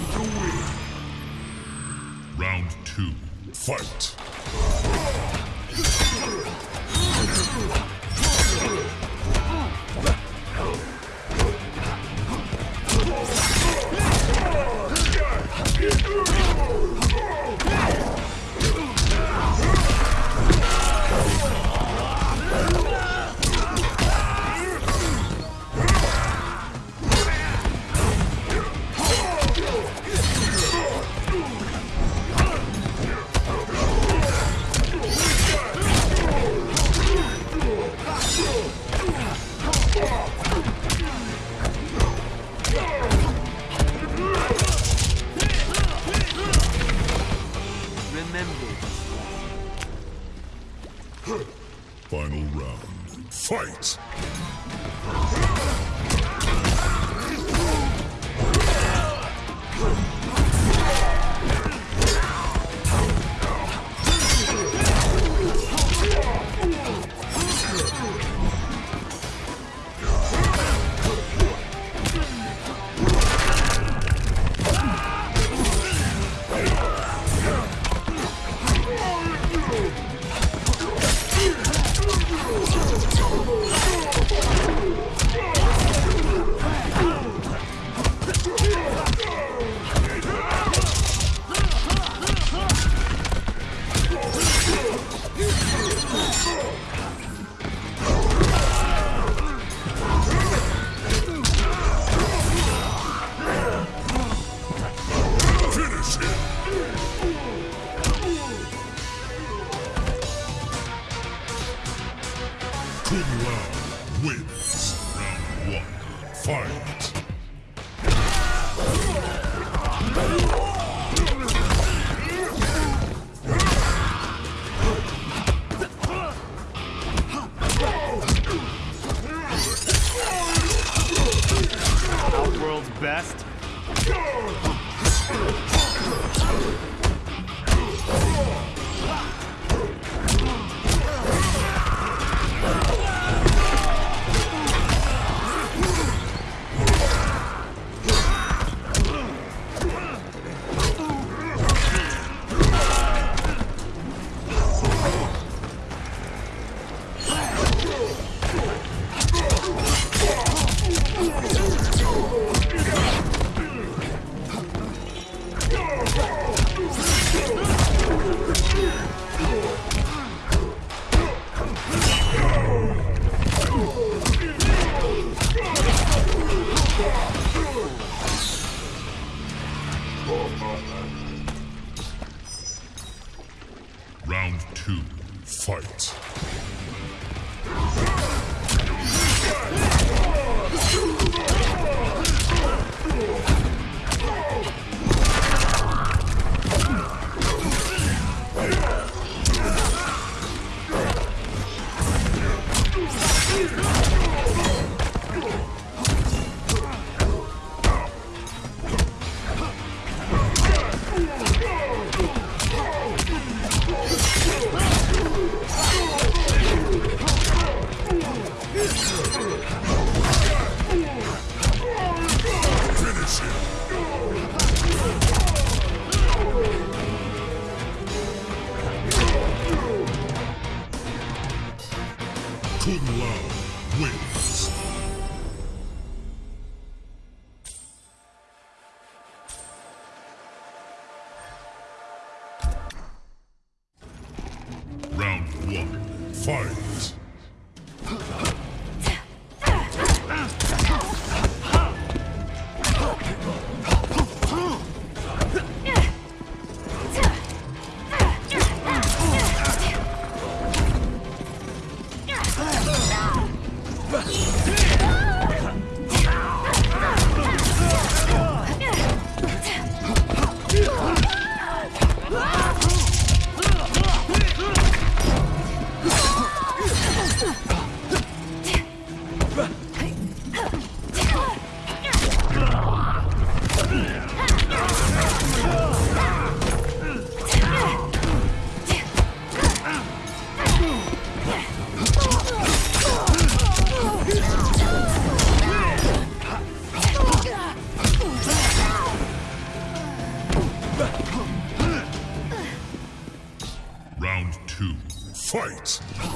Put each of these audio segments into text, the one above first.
to win. Round two, fight! Fight! Fight!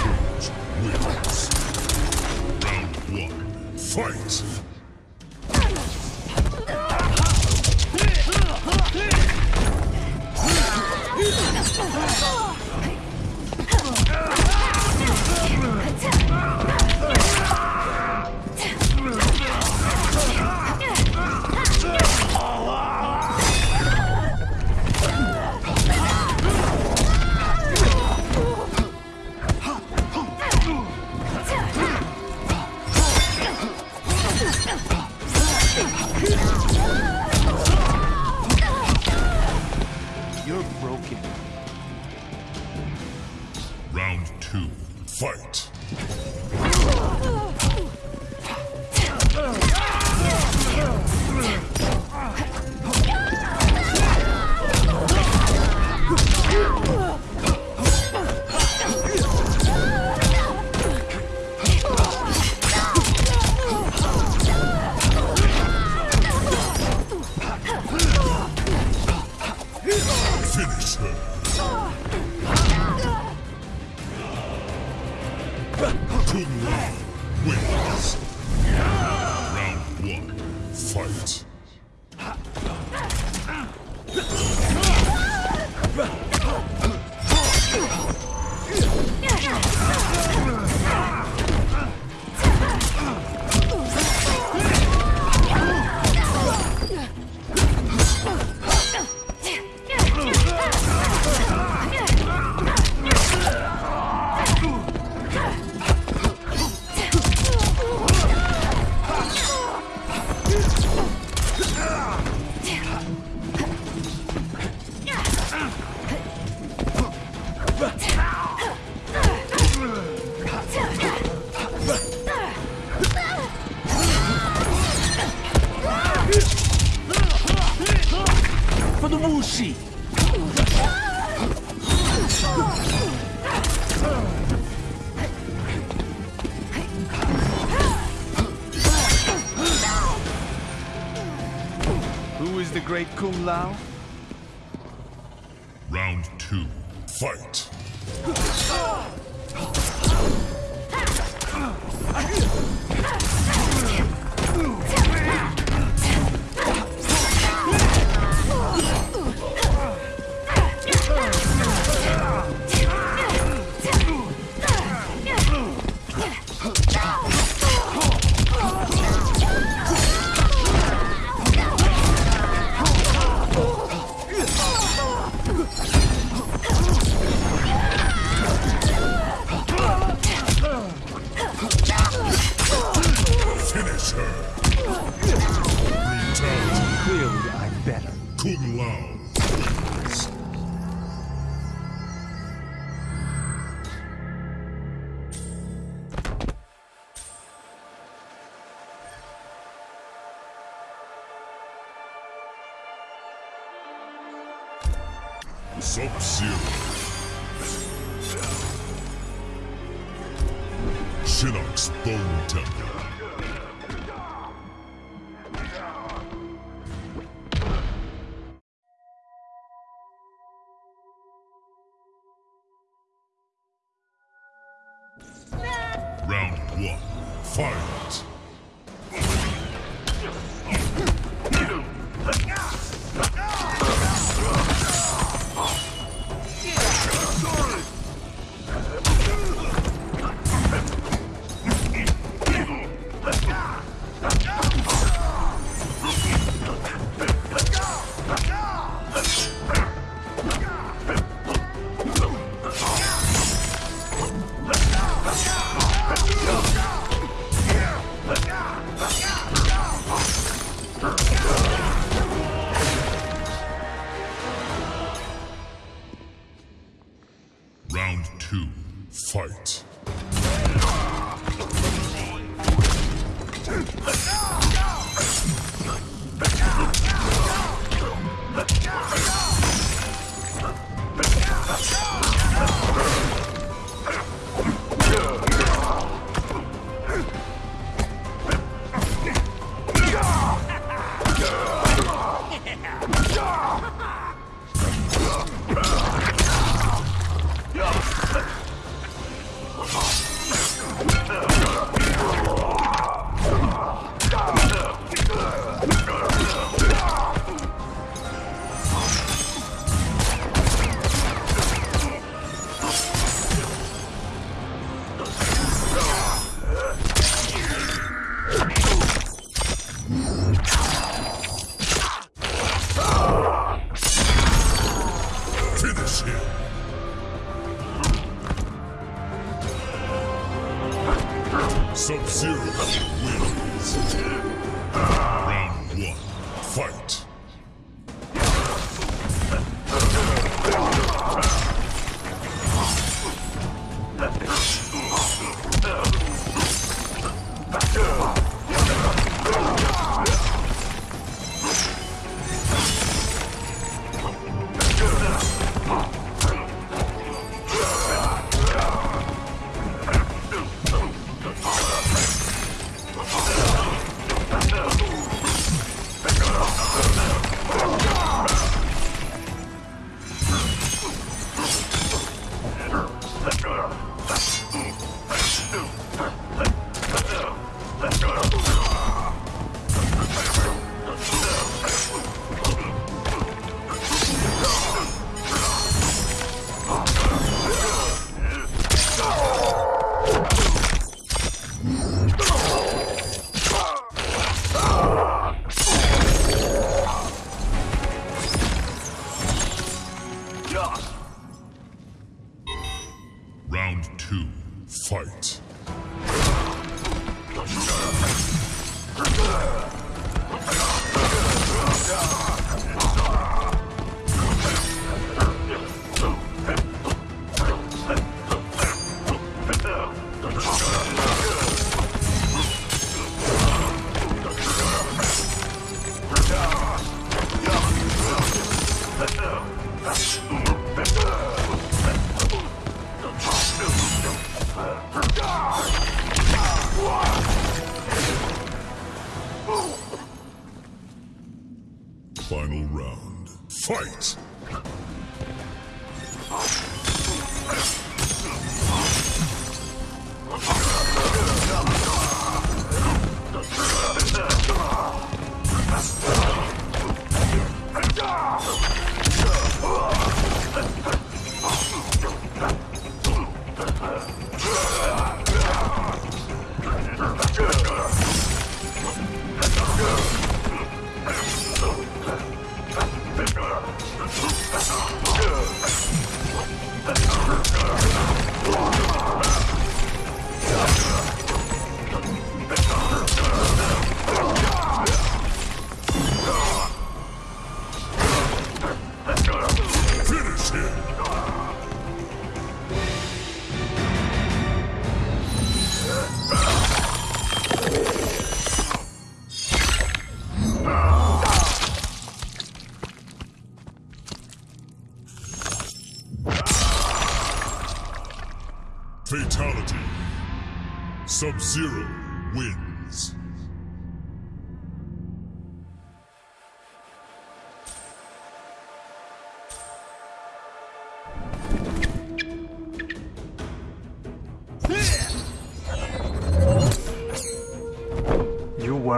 Cage wins. Round one. Fight! You're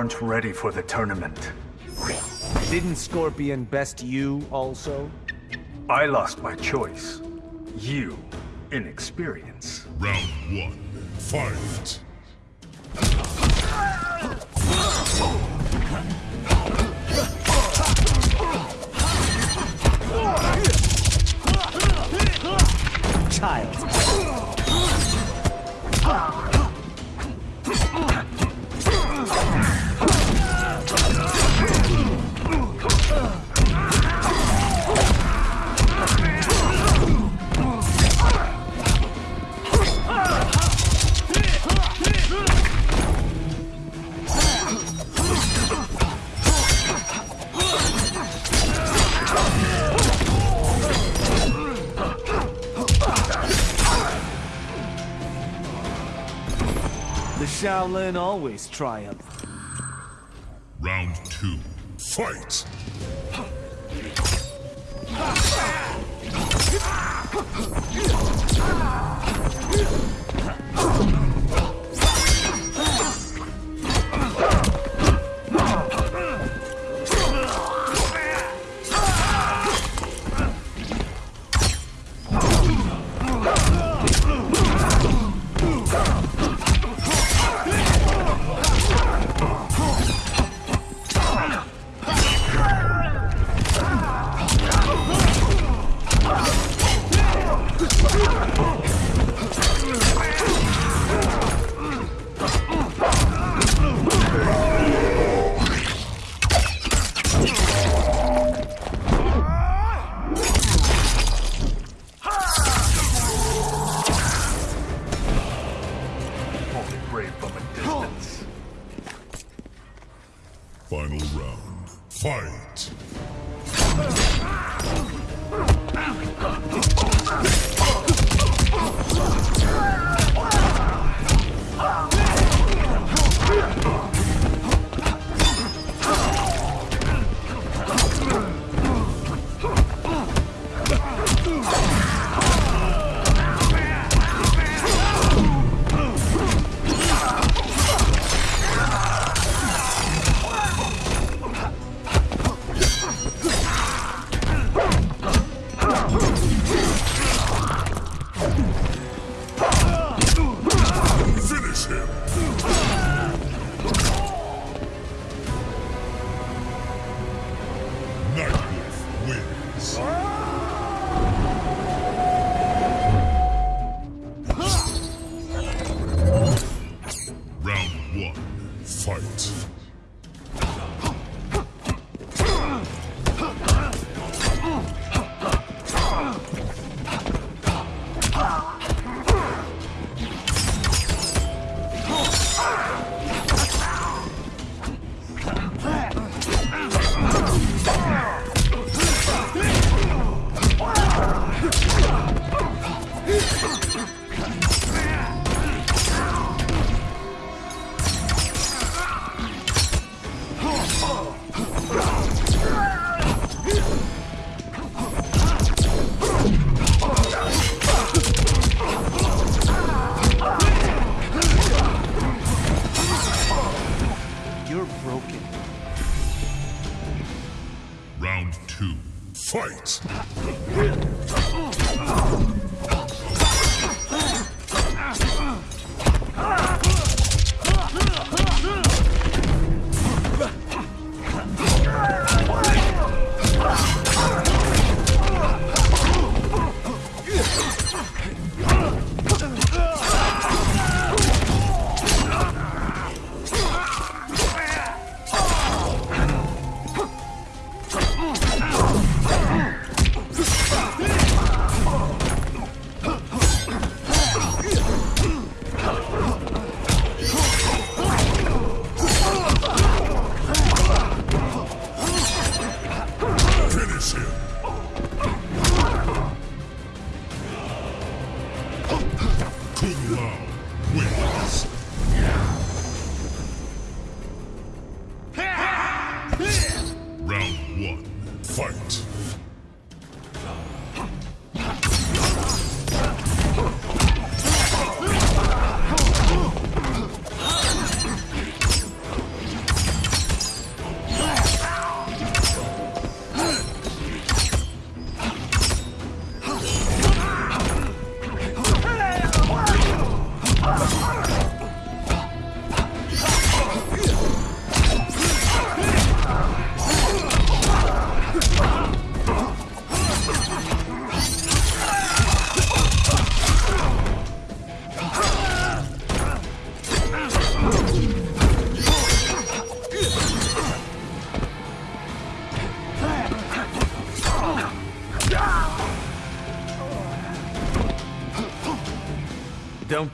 You weren't ready for the tournament. Didn't Scorpion best you also? I lost my choice. You, inexperience. Round one. Fight. Shaolin always triumph.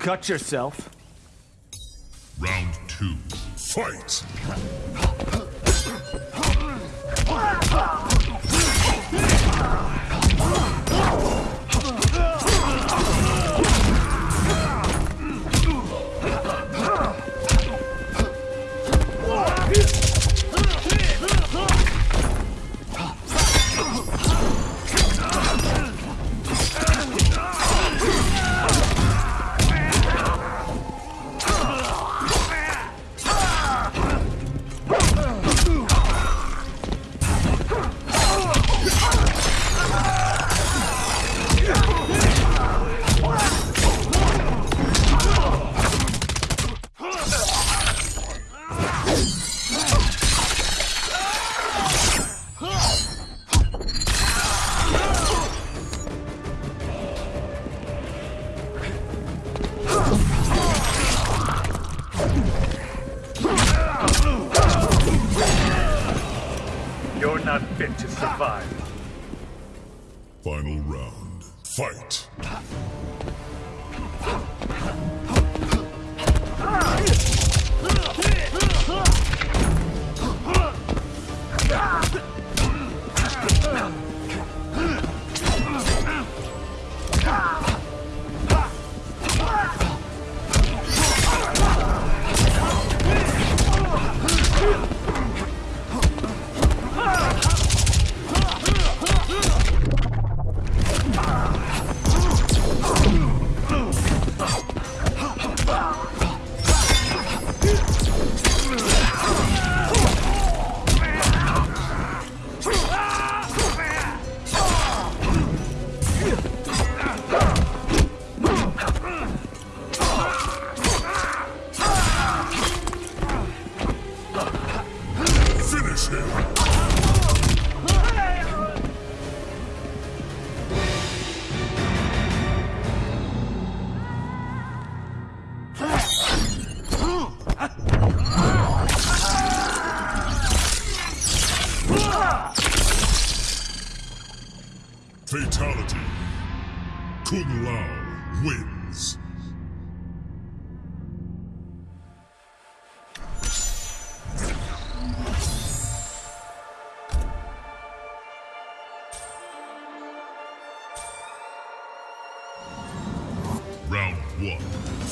cut yourself. Round two, fight!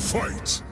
Fight!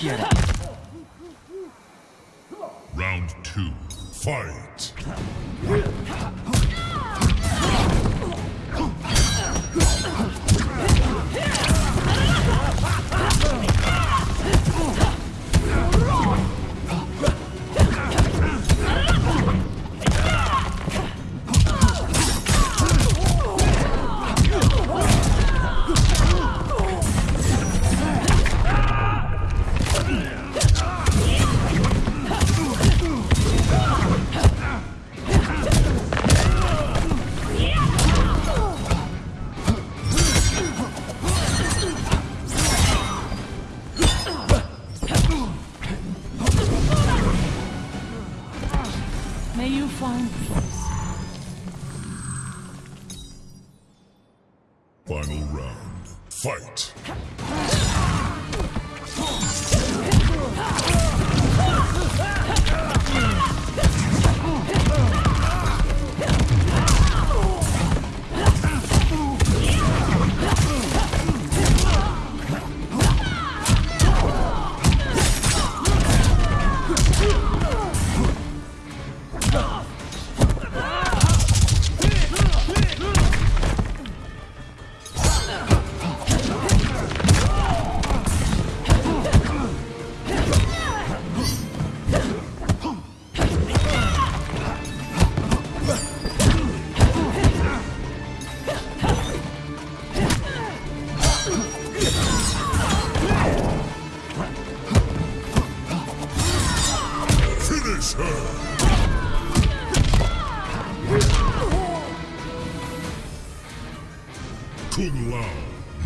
Get up. Round two, fight. Final round. Fight!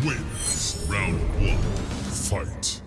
wins. Round one, fight.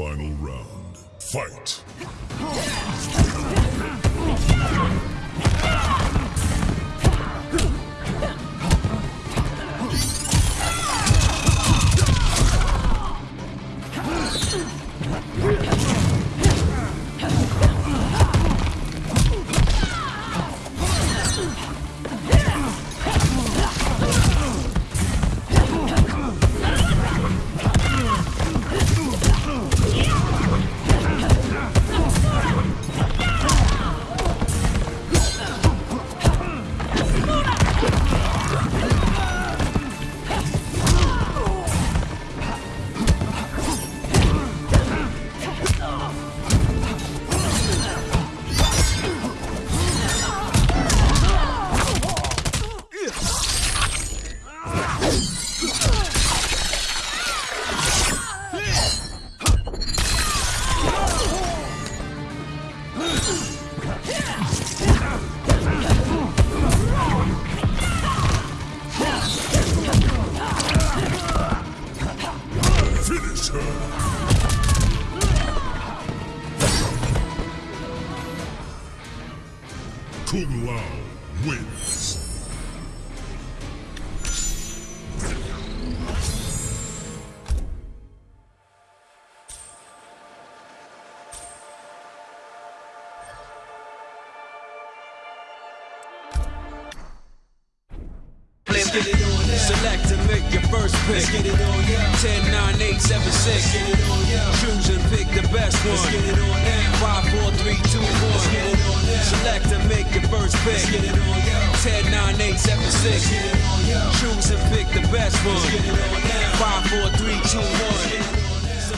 Final round. Fight!